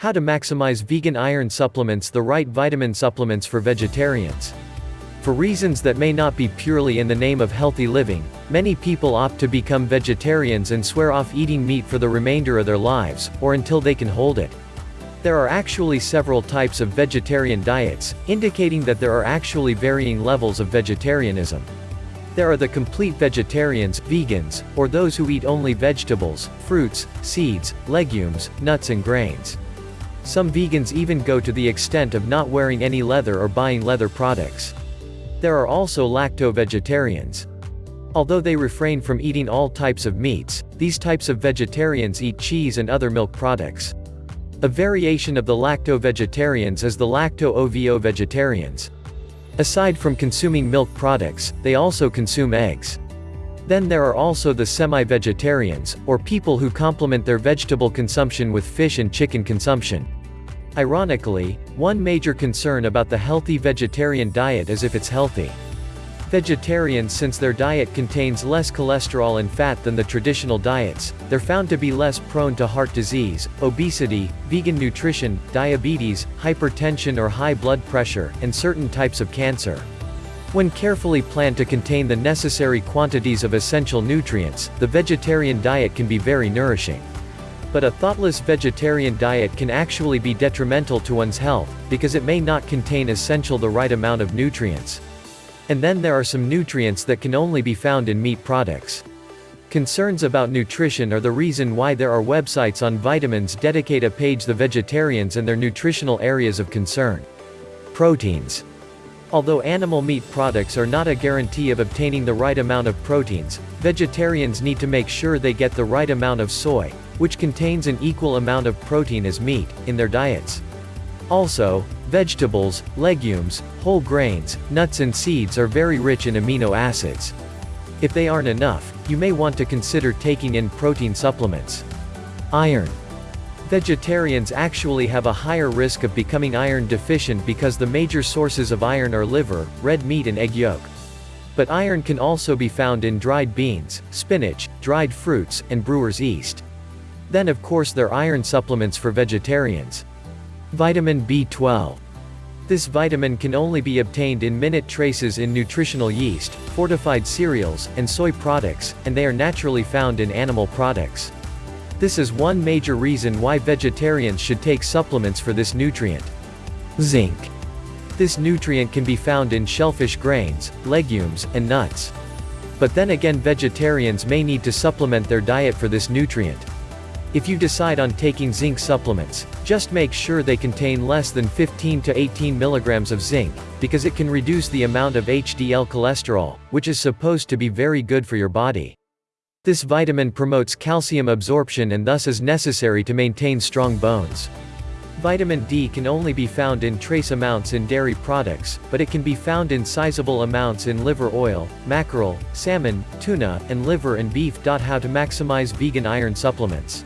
How to maximize vegan iron supplements The right vitamin supplements for vegetarians. For reasons that may not be purely in the name of healthy living, many people opt to become vegetarians and swear off eating meat for the remainder of their lives, or until they can hold it. There are actually several types of vegetarian diets, indicating that there are actually varying levels of vegetarianism. There are the complete vegetarians, vegans, or those who eat only vegetables, fruits, seeds, legumes, nuts and grains. Some vegans even go to the extent of not wearing any leather or buying leather products. There are also lacto-vegetarians. Although they refrain from eating all types of meats, these types of vegetarians eat cheese and other milk products. A variation of the lacto-vegetarians is the lacto-ovo vegetarians. Aside from consuming milk products, they also consume eggs. Then there are also the semi-vegetarians, or people who complement their vegetable consumption with fish and chicken consumption. Ironically, one major concern about the healthy vegetarian diet is if it's healthy. Vegetarians since their diet contains less cholesterol and fat than the traditional diets, they're found to be less prone to heart disease, obesity, vegan nutrition, diabetes, hypertension or high blood pressure, and certain types of cancer. When carefully planned to contain the necessary quantities of essential nutrients, the vegetarian diet can be very nourishing. But a thoughtless vegetarian diet can actually be detrimental to one's health, because it may not contain essential the right amount of nutrients. And then there are some nutrients that can only be found in meat products. Concerns about nutrition are the reason why there are websites on vitamins dedicate a page the vegetarians and their nutritional areas of concern. Proteins. Although animal meat products are not a guarantee of obtaining the right amount of proteins, vegetarians need to make sure they get the right amount of soy, which contains an equal amount of protein as meat, in their diets. Also, vegetables, legumes, whole grains, nuts and seeds are very rich in amino acids. If they aren't enough, you may want to consider taking in protein supplements. Iron. Vegetarians actually have a higher risk of becoming iron deficient because the major sources of iron are liver, red meat and egg yolk. But iron can also be found in dried beans, spinach, dried fruits, and brewer's yeast. Then of course there are iron supplements for vegetarians. Vitamin B12. This vitamin can only be obtained in minute traces in nutritional yeast, fortified cereals, and soy products, and they are naturally found in animal products. This is one major reason why vegetarians should take supplements for this nutrient. Zinc. This nutrient can be found in shellfish grains, legumes, and nuts. But then again vegetarians may need to supplement their diet for this nutrient. If you decide on taking zinc supplements, just make sure they contain less than 15 to 18 milligrams of zinc, because it can reduce the amount of HDL cholesterol, which is supposed to be very good for your body. This vitamin promotes calcium absorption and thus is necessary to maintain strong bones. Vitamin D can only be found in trace amounts in dairy products, but it can be found in sizable amounts in liver oil, mackerel, salmon, tuna, and liver and beef. How to maximize vegan iron supplements.